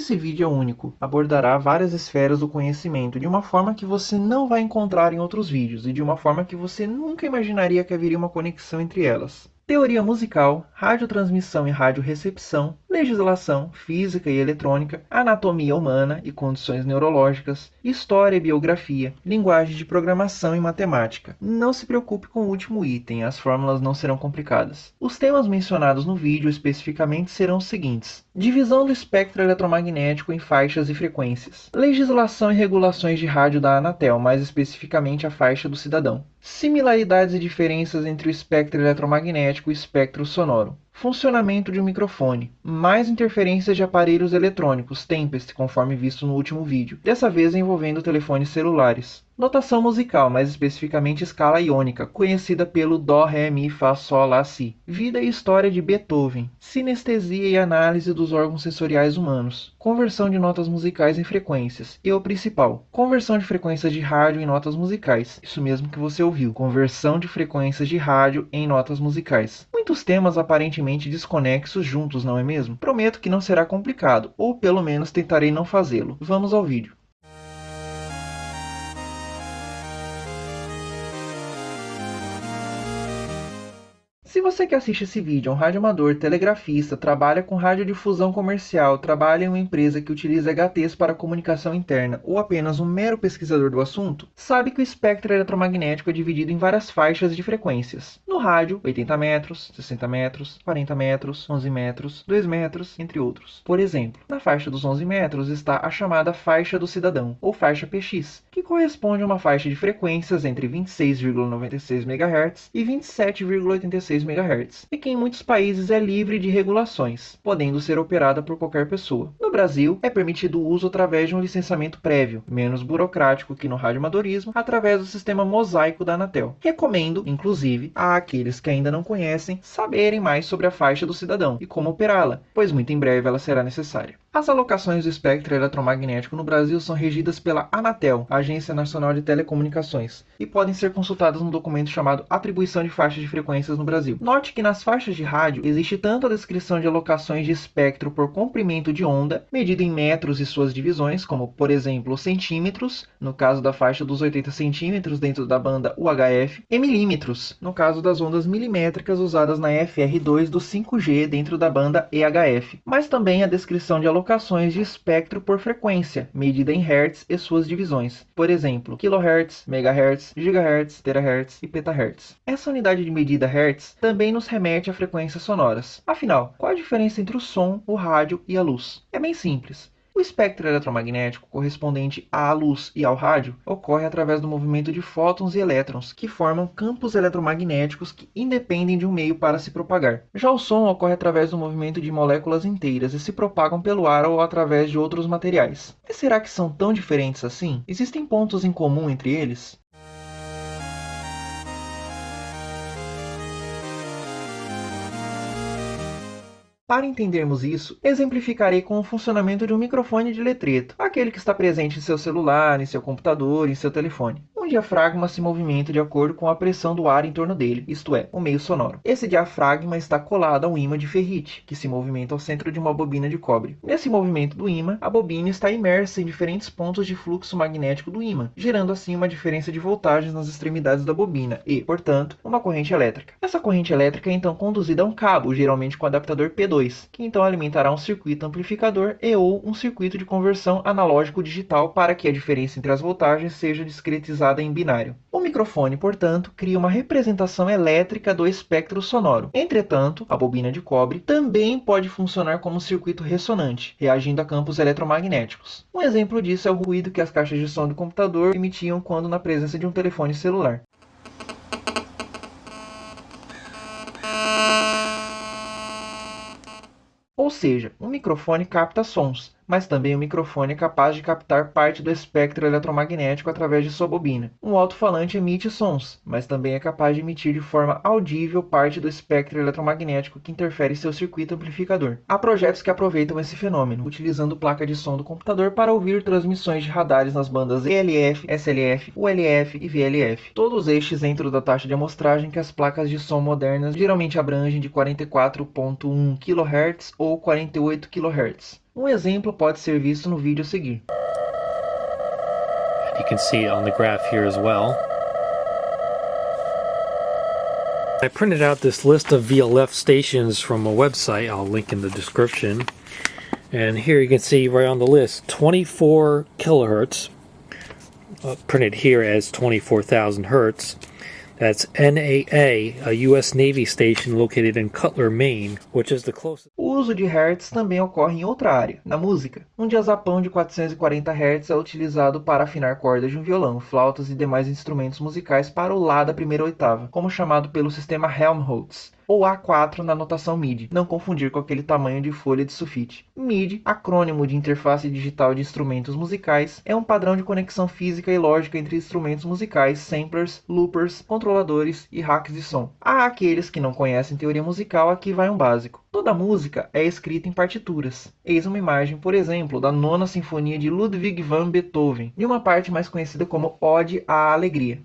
Esse vídeo é único, abordará várias esferas do conhecimento de uma forma que você não vai encontrar em outros vídeos e de uma forma que você nunca imaginaria que haveria uma conexão entre elas teoria musical, radiotransmissão e radiorecepção, legislação, física e eletrônica, anatomia humana e condições neurológicas, história e biografia, linguagem de programação e matemática. Não se preocupe com o último item, as fórmulas não serão complicadas. Os temas mencionados no vídeo especificamente serão os seguintes: divisão do espectro eletromagnético em faixas e frequências, legislação e regulações de rádio da Anatel, mais especificamente a faixa do cidadão, similaridades e diferenças entre o espectro eletromagnético magnético espectro sonoro. Funcionamento de um microfone. Mais interferências de aparelhos eletrônicos, Tempest, conforme visto no último vídeo, dessa vez envolvendo telefones celulares. Notação musical, mais especificamente escala iônica, conhecida pelo Dó, Ré, Mi, Fá, Sol, Lá, Si. Vida e história de Beethoven. Sinestesia e análise dos órgãos sensoriais humanos. Conversão de notas musicais em frequências. E o principal, conversão de frequências de rádio em notas musicais. Isso mesmo que você ouviu. Conversão de frequências de rádio em notas musicais. Muitos temas aparentemente desconexos juntos, não é mesmo? Prometo que não será complicado, ou pelo menos tentarei não fazê-lo. Vamos ao vídeo. Você que assiste esse vídeo é um radioamador, telegrafista, trabalha com radiodifusão comercial, trabalha em uma empresa que utiliza HTs para comunicação interna ou apenas um mero pesquisador do assunto, sabe que o espectro eletromagnético é dividido em várias faixas de frequências. No rádio, 80 metros, 60 metros, 40 metros, 11 metros, 2 metros, entre outros. Por exemplo, na faixa dos 11 metros está a chamada faixa do cidadão, ou faixa PX, que corresponde a uma faixa de frequências entre 26,96 MHz e 27,86 MHz, e que em muitos países é livre de regulações, podendo ser operada por qualquer pessoa. No Brasil, é permitido o uso através de um licenciamento prévio, menos burocrático que no radioamadorismo, através do sistema mosaico da Anatel. Recomendo, inclusive, a aqueles que ainda não conhecem saberem mais sobre a faixa do cidadão e como operá-la, pois muito em breve ela será necessária. As alocações do espectro eletromagnético no Brasil são regidas pela Anatel, Agência Nacional de Telecomunicações, e podem ser consultadas no documento chamado Atribuição de Faixas de Frequências no Brasil. Note que nas faixas de rádio existe tanto a descrição de alocações de espectro por comprimento de onda, medido em metros e suas divisões, como por exemplo centímetros, no caso da faixa dos 80 centímetros dentro da banda UHF, e milímetros, no caso das ondas milimétricas usadas na FR2 do 5G dentro da banda EHF, mas também a descrição de alocações de espectro por frequência, medida em Hz e suas divisões, por exemplo, kHz, MHz, GHz, THz e PetaHz. Essa unidade de medida Hz também nos remete a frequências sonoras. Afinal, qual a diferença entre o som, o rádio e a luz? É bem simples. O espectro eletromagnético correspondente à luz e ao rádio ocorre através do movimento de fótons e elétrons, que formam campos eletromagnéticos que independem de um meio para se propagar. Já o som ocorre através do movimento de moléculas inteiras e se propagam pelo ar ou através de outros materiais. E será que são tão diferentes assim? Existem pontos em comum entre eles? Para entendermos isso, exemplificarei com o funcionamento de um microfone de letreto, aquele que está presente em seu celular, em seu computador, em seu telefone diafragma se movimenta de acordo com a pressão do ar em torno dele, isto é, o meio sonoro. Esse diafragma está colado a um ímã de ferrite, que se movimenta ao centro de uma bobina de cobre. Nesse movimento do ímã, a bobina está imersa em diferentes pontos de fluxo magnético do ímã, gerando assim uma diferença de voltagens nas extremidades da bobina e, portanto, uma corrente elétrica. Essa corrente elétrica é então conduzida a um cabo, geralmente com adaptador P2, que então alimentará um circuito amplificador e ou um circuito de conversão analógico digital para que a diferença entre as voltagens seja discretizada em binário. O microfone, portanto, cria uma representação elétrica do espectro sonoro. Entretanto, a bobina de cobre também pode funcionar como um circuito ressonante, reagindo a campos eletromagnéticos. Um exemplo disso é o ruído que as caixas de som do computador emitiam quando na presença de um telefone celular. Ou seja, um microfone capta sons, mas também o microfone é capaz de captar parte do espectro eletromagnético através de sua bobina. Um alto-falante emite sons, mas também é capaz de emitir de forma audível parte do espectro eletromagnético que interfere em seu circuito amplificador. Há projetos que aproveitam esse fenômeno, utilizando placa de som do computador para ouvir transmissões de radares nas bandas ELF, SLF, ULF e VLF. Todos estes dentro da taxa de amostragem que as placas de som modernas geralmente abrangem de 44.1 kHz ou 48 kHz. Um exemplo pode ser visto no vídeo a seguir. You can see on the graph here as well. I printed out this list of VLF stations from a website I'll link in the description. And here you can see right on the list 24 kilohertz, uh, printed here as 24,000 hertz. That's NAA, a U.S. Navy station located in Cutler, Maine, which is the closest. O uso de hertz também ocorre em outra área, na música. Um diazapão de 440 Hz é utilizado para afinar cordas de um violão, flautas e demais instrumentos musicais para o Lá da primeira oitava, como chamado pelo sistema Helmholtz ou A4 na notação MIDI, não confundir com aquele tamanho de folha de sulfite. MIDI, acrônimo de Interface Digital de Instrumentos Musicais, é um padrão de conexão física e lógica entre instrumentos musicais, samplers, loopers, controladores e hacks de som. Há aqueles que não conhecem teoria musical, aqui vai um básico. Toda música é escrita em partituras. Eis uma imagem, por exemplo, da Nona Sinfonia de Ludwig van Beethoven, de uma parte mais conhecida como Ode à Alegria.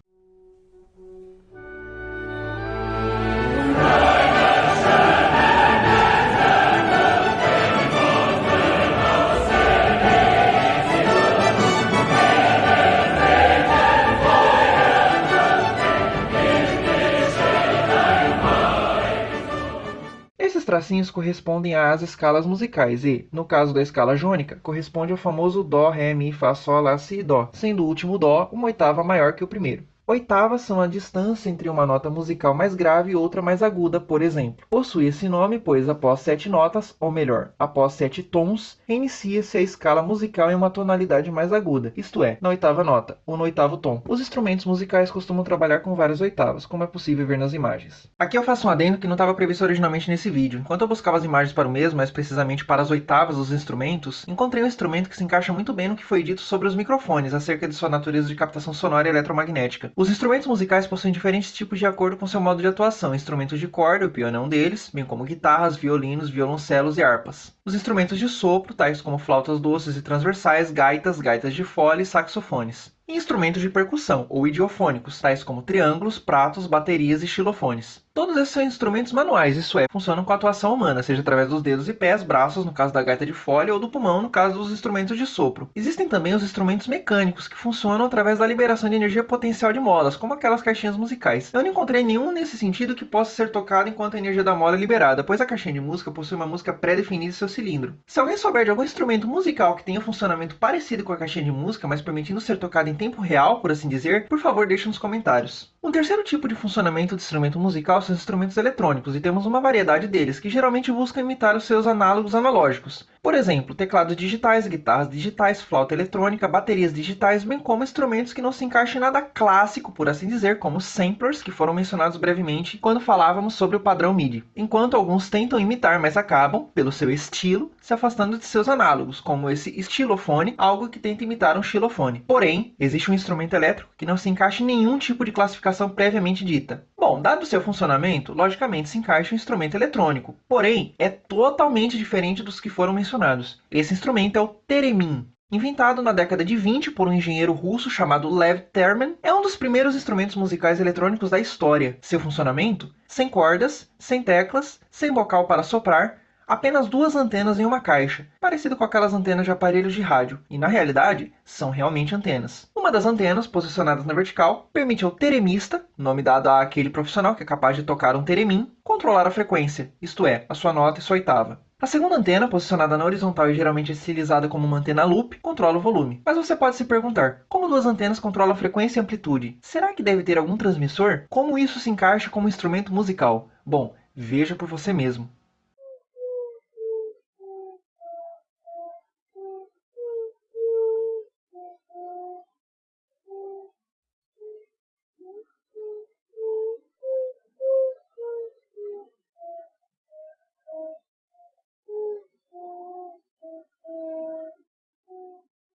Tracinhos correspondem às escalas musicais e, no caso da escala jônica, corresponde ao famoso Dó, Ré, Mi, Fá, Sol, Lá, Si e Dó, sendo o último Dó uma oitava maior que o primeiro. Oitavas são a distância entre uma nota musical mais grave e outra mais aguda, por exemplo. Possui esse nome pois após sete notas, ou melhor, após sete tons, inicia-se a escala musical em uma tonalidade mais aguda, isto é, na oitava nota, ou no oitavo tom. Os instrumentos musicais costumam trabalhar com várias oitavas, como é possível ver nas imagens. Aqui eu faço um adendo que não estava previsto originalmente nesse vídeo. Enquanto eu buscava as imagens para o mesmo, mais precisamente para as oitavas dos instrumentos, encontrei um instrumento que se encaixa muito bem no que foi dito sobre os microfones, acerca de sua natureza de captação sonora e eletromagnética. Os instrumentos musicais possuem diferentes tipos de acordo com seu modo de atuação. Instrumentos de corda, o piano é um deles, bem como guitarras, violinos, violoncelos e harpas. Os instrumentos de sopro, tais como flautas doces e transversais, gaitas, gaitas de fole e saxofones e instrumentos de percussão, ou idiofônicos, tais como triângulos, pratos, baterias e xilofones. Todos esses são instrumentos manuais, isso é, funcionam com a atuação humana, seja através dos dedos e pés, braços, no caso da gaita de folha, ou do pulmão, no caso dos instrumentos de sopro. Existem também os instrumentos mecânicos, que funcionam através da liberação de energia potencial de molas, como aquelas caixinhas musicais. Eu não encontrei nenhum nesse sentido que possa ser tocado enquanto a energia da mola é liberada, pois a caixinha de música possui uma música pré-definida em seu cilindro. Se alguém souber de algum instrumento musical que tenha um funcionamento parecido com a caixinha de música, mas permitindo ser tocado em tempo real, por assim dizer, por favor deixe nos comentários. Um terceiro tipo de funcionamento de instrumento musical são os instrumentos eletrônicos, e temos uma variedade deles, que geralmente buscam imitar os seus análogos analógicos. Por exemplo, teclados digitais, guitarras digitais, flauta eletrônica, baterias digitais, bem como instrumentos que não se encaixam em nada clássico, por assim dizer, como samplers, que foram mencionados brevemente quando falávamos sobre o padrão MIDI. Enquanto alguns tentam imitar, mas acabam, pelo seu estilo, se afastando de seus análogos, como esse estilofone, algo que tenta imitar um xilofone. Porém, existe um instrumento elétrico que não se encaixa em nenhum tipo de classificação previamente dita. Bom, dado seu funcionamento, logicamente se encaixa um instrumento eletrônico, porém é totalmente diferente dos que foram mencionados mencionados. Esse instrumento é o Teremin. Inventado na década de 20 por um engenheiro russo chamado Lev Terman, é um dos primeiros instrumentos musicais eletrônicos da história. Seu funcionamento? Sem cordas, sem teclas, sem bocal para soprar, apenas duas antenas em uma caixa, parecido com aquelas antenas de aparelhos de rádio, e na realidade são realmente antenas. Uma das antenas, posicionadas na vertical, permite ao teremista, nome dado àquele profissional que é capaz de tocar um teremim, controlar a frequência, isto é, a sua nota e sua oitava. A segunda antena, posicionada na horizontal e geralmente estilizada como uma antena loop, controla o volume. Mas você pode se perguntar, como duas antenas controlam a frequência e amplitude? Será que deve ter algum transmissor? Como isso se encaixa como instrumento musical? Bom, veja por você mesmo.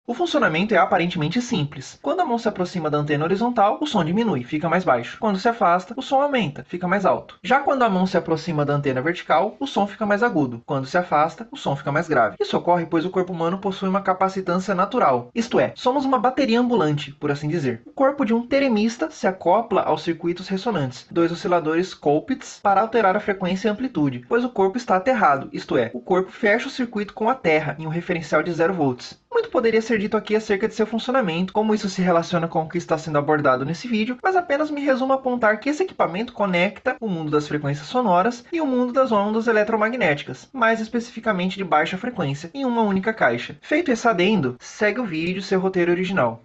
O funcionamento é aparentemente simples. Quando a mão se aproxima da antena horizontal, o som diminui, fica mais baixo. Quando se afasta, o som aumenta, fica mais alto. Já quando a mão se aproxima da antena vertical, o som fica mais agudo. Quando se afasta, o som fica mais grave. Isso ocorre pois o corpo humano possui uma capacitância natural, isto é, somos uma bateria ambulante, por assim dizer. O corpo de um teremista se acopla aos circuitos ressonantes, dois osciladores Colpitts, para alterar a frequência e amplitude, pois o corpo está aterrado, isto é, o corpo fecha o circuito com a Terra em um referencial de 0 volts. Muito poderia ser dito aqui acerca de seu funcionamento, como isso se relaciona com o que está sendo abordado nesse vídeo, mas apenas me resumo a apontar que esse equipamento conecta o mundo das frequências sonoras e o mundo das ondas eletromagnéticas, mais especificamente de baixa frequência, em uma única caixa. Feito esse adendo, segue o vídeo seu roteiro original.